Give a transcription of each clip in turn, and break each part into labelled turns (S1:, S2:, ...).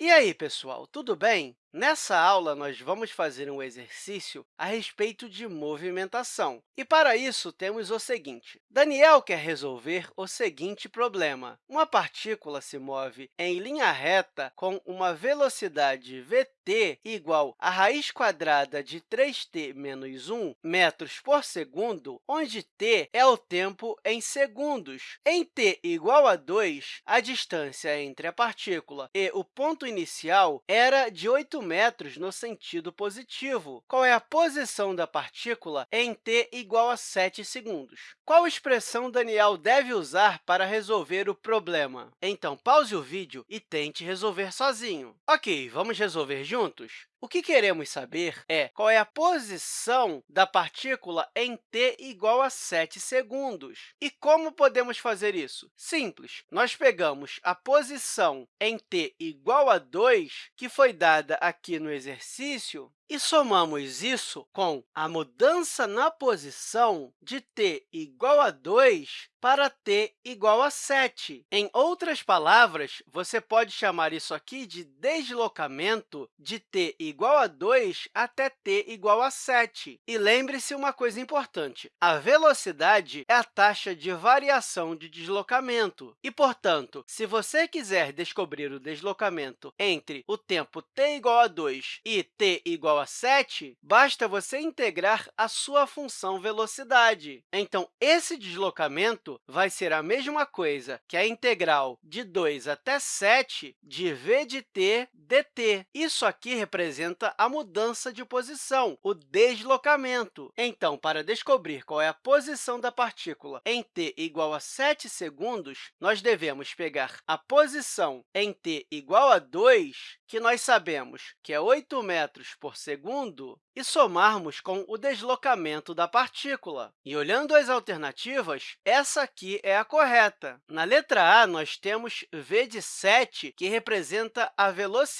S1: E aí, pessoal, tudo bem? Nessa aula, nós vamos fazer um exercício a respeito de movimentação. E, para isso, temos o seguinte. Daniel quer resolver o seguinte problema. Uma partícula se move em linha reta com uma velocidade vt igual a raiz quadrada de 3t menos 1 metros por segundo, onde t é o tempo em segundos. Em t igual a 2, a distância entre a partícula e o ponto inicial era de 8 metros no sentido positivo. Qual é a posição da partícula em t igual a 7 segundos? Qual expressão Daniel deve usar para resolver o problema? Então, pause o vídeo e tente resolver sozinho. Ok, vamos resolver juntos? O que queremos saber é qual é a posição da partícula em t igual a 7 segundos. E como podemos fazer isso? Simples. Nós pegamos a posição em t igual a 2, que foi dada aqui no exercício, e somamos isso com a mudança na posição de t igual a 2 para t igual a 7. Em outras palavras, você pode chamar isso aqui de deslocamento de t igual a 2 até t igual a 7. E lembre-se uma coisa importante, a velocidade é a taxa de variação de deslocamento. E, portanto, se você quiser descobrir o deslocamento entre o tempo t igual a 2 e t igual a 7, basta você integrar a sua função velocidade. Então, esse deslocamento vai ser a mesma coisa que a integral de 2 até 7 de v de t dt. Isso aqui representa a mudança de posição, o deslocamento. Então, para descobrir qual é a posição da partícula em t igual a 7 segundos, nós devemos pegar a posição em t igual a 2, que nós sabemos que é 8 metros por segundo, e somarmos com o deslocamento da partícula. E, olhando as alternativas, essa aqui é a correta. Na letra A, nós temos v de 7, que representa a velocidade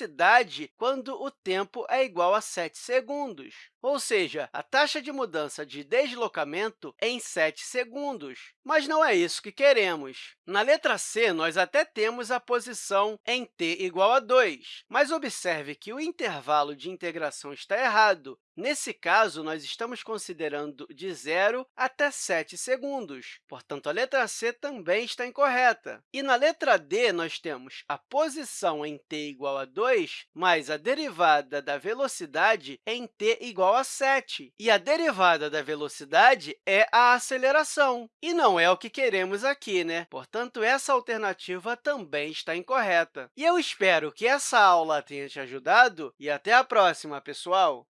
S1: quando o tempo é igual a 7 segundos, ou seja, a taxa de mudança de deslocamento em 7 segundos. Mas não é isso que queremos. Na letra C, nós até temos a posição em t igual a 2, mas observe que o intervalo de integração está errado. Nesse caso, nós estamos considerando de 0 até 7 segundos. Portanto, a letra C também está incorreta. E na letra D, nós temos a posição em t igual a 2 mais a derivada da velocidade em t igual a 7. E a derivada da velocidade é a aceleração. E não é o que queremos aqui, né? Portanto, essa alternativa também está incorreta. E eu espero que essa aula tenha te ajudado e até a próxima, pessoal!